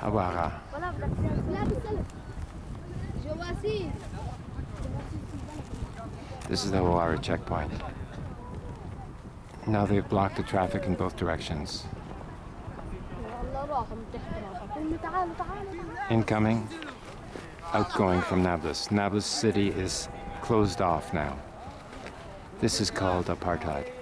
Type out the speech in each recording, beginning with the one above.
Abara. This is the Hawara checkpoint. Now they've blocked the traffic in both directions. Incoming, outgoing from Nablus. Nablus city is closed off now. This is called apartheid.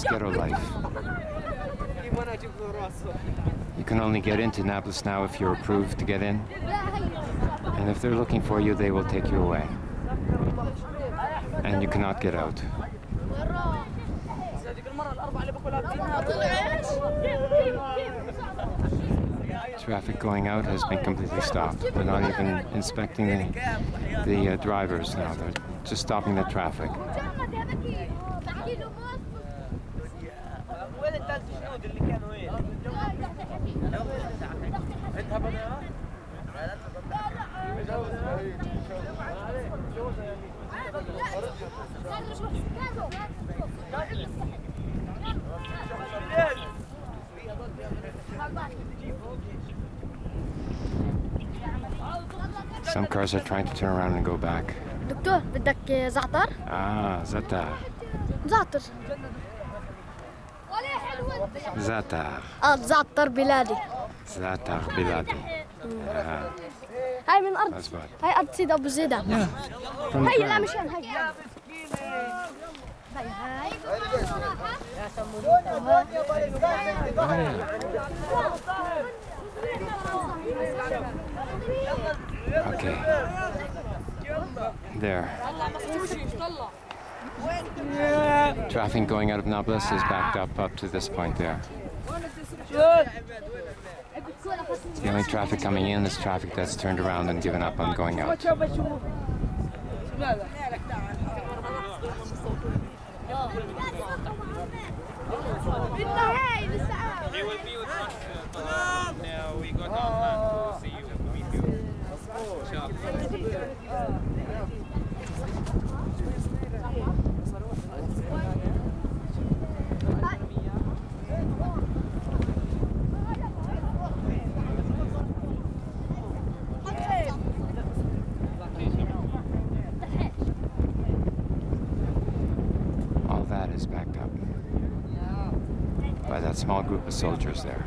This ghetto life. You can only get into Nablus now if you're approved to get in. And if they're looking for you, they will take you away. And you cannot get out. Traffic going out has been completely stopped. They're not even inspecting the, the uh, drivers now. They're just stopping the traffic. وين الثلاث جنود اللي كانوا وين؟ انت هبنا Some cars are trying to turn around and go back. دكتور بدك زعتر؟ Ah, Zata. زعتر زعتر آه زعتر بلادي. زعتر بلادي. آه. هاي من ارض هاي أرض سيد أبو زيد. هاي لا مش هاي هاي أوكي. There. Traffic going out of Nablus is backed up up to this point there. The only traffic coming in is traffic that's turned around and given up on going out. He will be with us. Uh, now we got on land to see you and meet you. Inshallah. All that is backed up by that small group of soldiers there.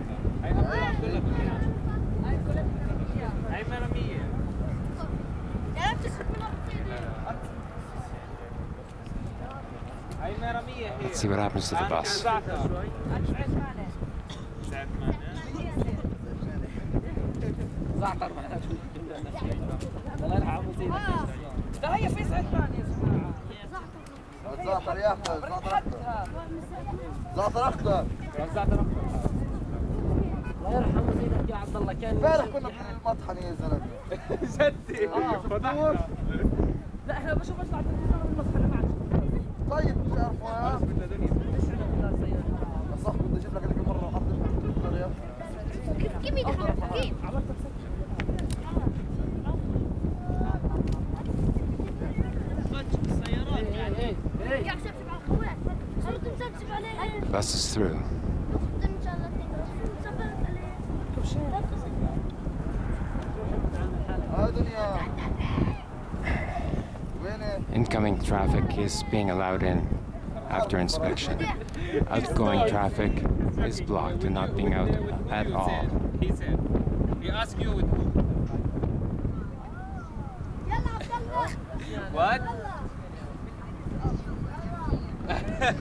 Let's see what happens to the bus. زعتر زعتر احمد زعتر أخضر. زعتر أخضر. الله يرحمه زينب يا عبد الله كان امبارح كنا بالمطحن يا زلمة. جدي. فتحنا لا إحنا بشوف بالمطحن المطحن ما طيب مش عارفه Bus is through. Incoming traffic is being allowed in after inspection. Outgoing traffic is blocked and not being out at all. He asked you with who? what?